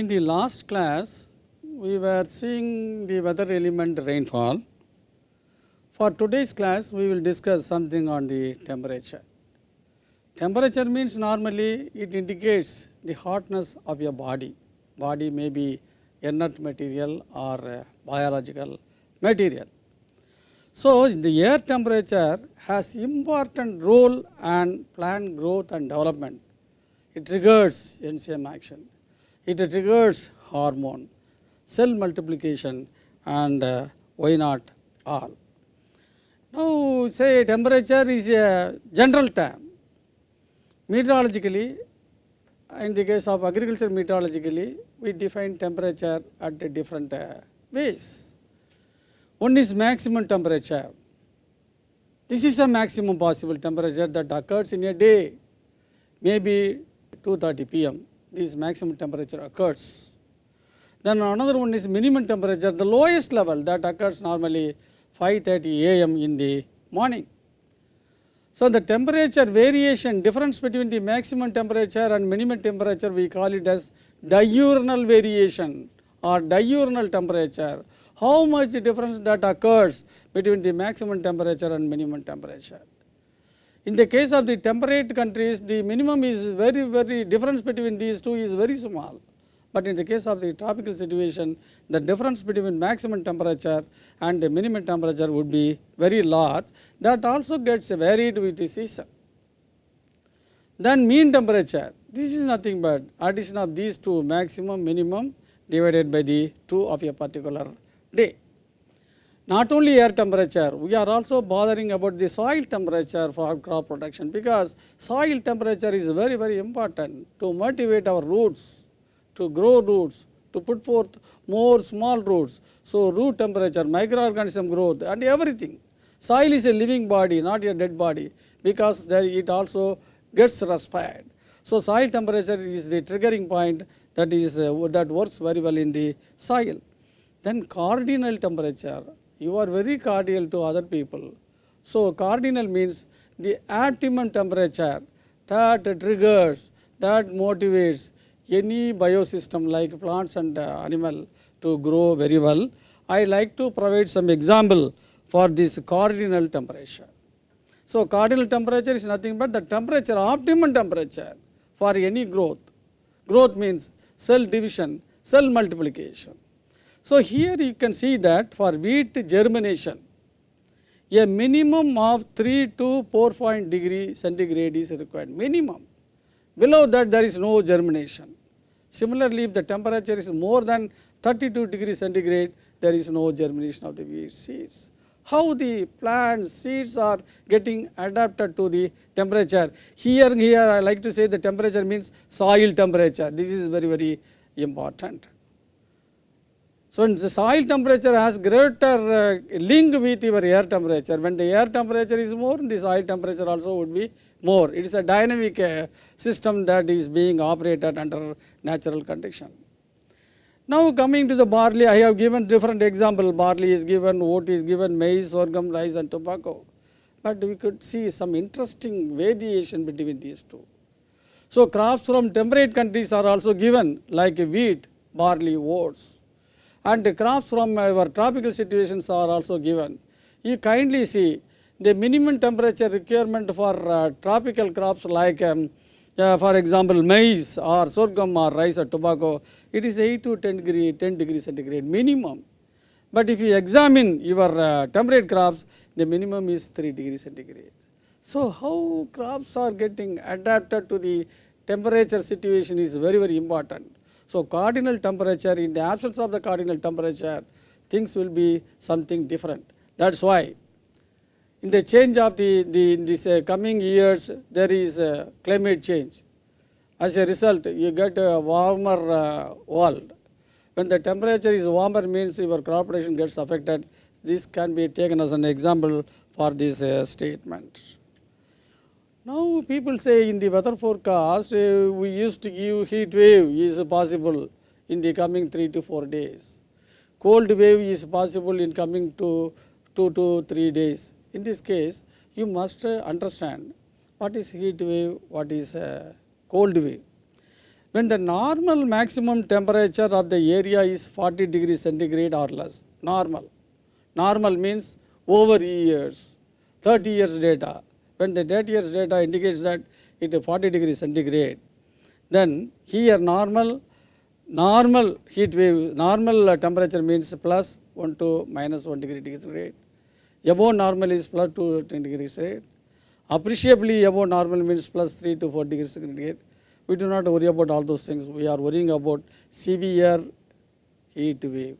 In the last class, we were seeing the weather element rainfall. For today's class, we will discuss something on the temperature. Temperature means normally it indicates the hotness of your body. Body may be inert material or uh, biological material. So, the air temperature has important role and plant growth and development. It triggers enzyme action. It triggers hormone, cell multiplication and uh, why not all. Now, say temperature is a general term. Meteorologically, in the case of agriculture meteorologically, we define temperature at a different uh, ways. One is maximum temperature. This is the maximum possible temperature that occurs in a day, maybe 2.30 pm, this maximum temperature occurs. Then another one is minimum temperature, the lowest level that occurs normally 5.30 am in the morning. So, the temperature variation difference between the maximum temperature and minimum temperature we call it as diurnal variation or diurnal temperature. How much difference that occurs between the maximum temperature and minimum temperature. In the case of the temperate countries, the minimum is very, very difference between these two is very small. But in the case of the tropical situation, the difference between maximum temperature and the minimum temperature would be very large. That also gets varied with the season. Then mean temperature, this is nothing but addition of these two maximum, minimum divided by the 2 of a particular day. Not only air temperature, we are also bothering about the soil temperature for crop production because soil temperature is very, very important to motivate our roots to grow roots, to put forth more small roots. So, root temperature, microorganism growth and everything. Soil is a living body, not a dead body because there it also gets respired. So, soil temperature is the triggering point that is uh, that works very well in the soil. Then cardinal temperature, you are very cordial to other people. So, cardinal means the optimum temperature that triggers, that motivates any biosystem like plants and uh, animal to grow very well. I like to provide some example for this cardinal temperature. So, cardinal temperature is nothing but the temperature, optimum temperature for any growth. Growth means cell division, cell multiplication. So, here you can see that for wheat germination, a minimum of 3 to 4 point degree centigrade is required, minimum. Below that there is no germination. Similarly, if the temperature is more than 32 degrees centigrade, there is no germination of the wheat seeds. How the plant seeds are getting adapted to the temperature. Here, here I like to say the temperature means soil temperature. This is very, very important. So, the soil temperature has greater uh, link with your air temperature, when the air temperature is more, the soil temperature also would be more. It is a dynamic uh, system that is being operated under natural condition. Now coming to the barley, I have given different example, barley is given, oat is given, maize, sorghum, rice and tobacco. But we could see some interesting variation between these two. So crops from temperate countries are also given like wheat, barley, oats and crops from our tropical situations are also given. You kindly see the minimum temperature requirement for uh, tropical crops like um, uh, for example maize or sorghum or rice or tobacco, it is 8 to 10 degree, 10 degree centigrade minimum. But if you examine your uh, temperate crops, the minimum is 3 degree centigrade. So, how crops are getting adapted to the temperature situation is very, very important. So, cardinal temperature in the absence of the cardinal temperature things will be something different. That is why in the change of the, the in this uh, coming years there is uh, climate change. As a result you get a warmer uh, world. When the temperature is warmer means your crop production gets affected. This can be taken as an example for this uh, statement. People say in the weather forecast uh, we used to give heat wave is possible in the coming 3 to 4 days. Cold wave is possible in coming to 2 to 3 days. In this case you must understand what is heat wave, what is uh, cold wave. when the normal maximum temperature of the area is 40 degrees centigrade or less, normal. Normal means over years, 30 years data. When the 30 years data indicates that it is 40 degrees centigrade, then here normal, normal heat wave, normal temperature means plus 1 to minus 1 degree centigrade. Above normal is plus 2 to 10 degrees centigrade. Appreciably above normal means plus 3 to 4 degrees centigrade. We do not worry about all those things. We are worrying about severe heat wave.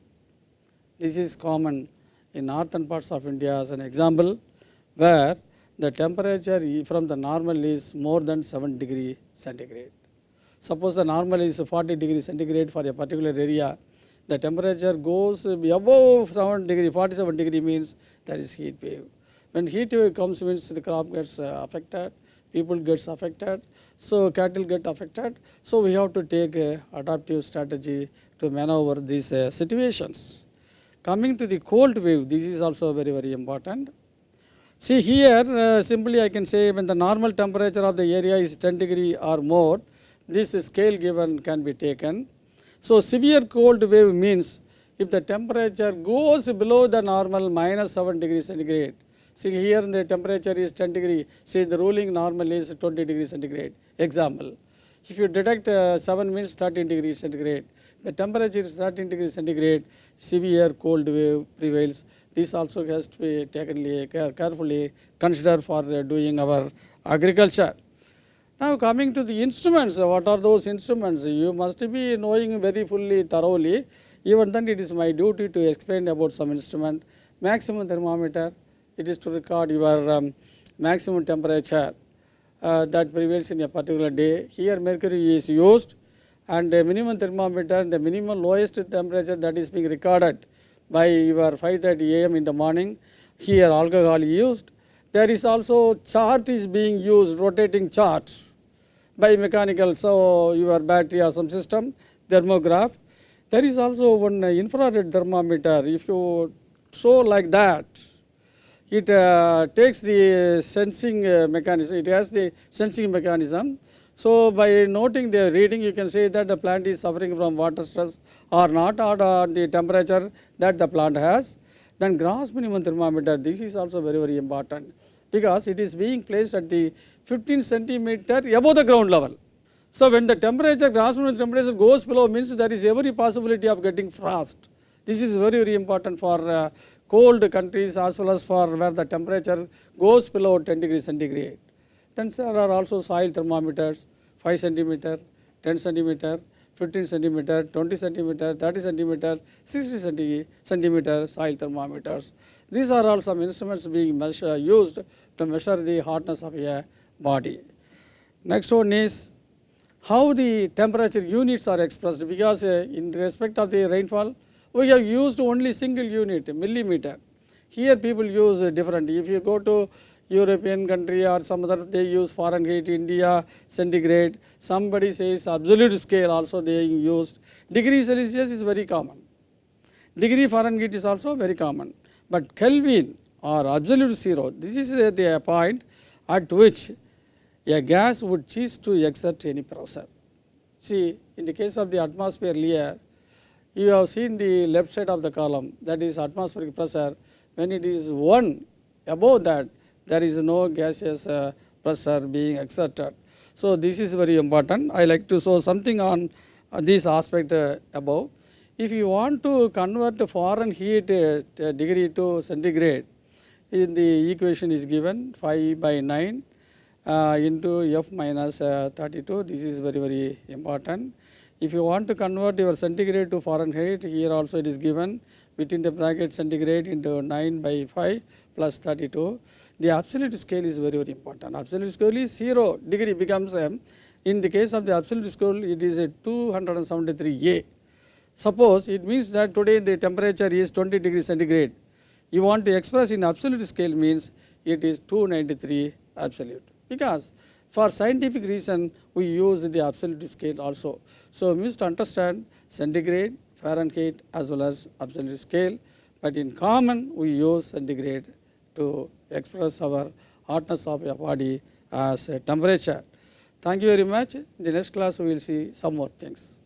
This is common in northern parts of India as an example where the temperature from the normal is more than 7 degree centigrade. Suppose the normal is 40 degree centigrade for a particular area, the temperature goes above 7 degree, 47 degree means there is heat wave. When heat wave comes means the crop gets uh, affected, people gets affected, so cattle get affected. So we have to take adaptive strategy to maneuver these uh, situations. Coming to the cold wave, this is also very very important. See here uh, simply I can say when the normal temperature of the area is 10 degree or more, this scale given can be taken. So severe cold wave means if the temperature goes below the normal minus 7 degree centigrade. See here the temperature is 10 degree, say the ruling normal is 20 degree centigrade. Example, if you detect uh, 7 means 13 degree centigrade, the temperature is 13 degree centigrade, severe cold wave prevails. This also has to be taken care- carefully considered for uh, doing our agriculture. Now coming to the instruments, uh, what are those instruments? You must be knowing very fully, thoroughly. Even then it is my duty to explain about some instrument. Maximum thermometer, it is to record your um, maximum temperature uh, that prevails in a particular day. Here mercury is used and the minimum thermometer, the minimum lowest temperature that is being recorded by your 5.30 am in the morning, here alcohol used. There is also chart is being used, rotating chart by mechanical, so your battery or some system, thermograph. There is also one infrared thermometer. If you show like that, it uh, takes the sensing uh, mechanism, it has the sensing mechanism. So by noting the reading, you can say that the plant is suffering from water stress or not, or uh, the temperature that the plant has. Then grass minimum thermometer, this is also very, very important because it is being placed at the 15 centimeter above the ground level. So when the temperature, grass minimum temperature goes below means there is every possibility of getting frost. This is very, very important for uh, cold countries as well as for where the temperature goes below 10 degree centigrade. Then there are also soil thermometers, 5 centimeter, 10 centimeter, 15 centimeter, 20 centimeter, 30 centimeter, 60 centi- centimeter soil thermometers. These are all some instruments being measure, used to measure the hardness of a body. Next one is how the temperature units are expressed because uh, in respect of the rainfall we have used only single unit millimeter. Here people use different. If you go to European country or some other they use Fahrenheit, India centigrade. Somebody says absolute scale also they used. Degree Celsius is very common. Degree Fahrenheit is also very common. But Kelvin or absolute zero, this is the point at which a gas would cease to exert any pressure. See, in the case of the atmosphere layer, you have seen the left side of the column, that is atmospheric pressure. When it is 1 above that, there is no gaseous uh, pressure being exerted. So this is very important. I like to show something on uh, this aspect uh, above. If you want to convert Fahrenheit uh, t- degree to centigrade, in the equation is given 5 by 9 uh, into f minus uh, 32. This is very very important. If you want to convert your centigrade to Fahrenheit, here also it is given within the bracket centigrade into 9 by 5 plus 32. The absolute scale is very very important. Absolute scale is 0 degree becomes um, in the case of the absolute scale it is a 273 A. Suppose it means that today the temperature is 20 degree centigrade. You want to express in absolute scale means it is 293 absolute because for scientific reason we use the absolute scale also. So we must understand centigrade, Fahrenheit as well as absolute scale but in common we use centigrade to express our hotness of a body as temperature. Thank you very much. In the next class we will see some more things.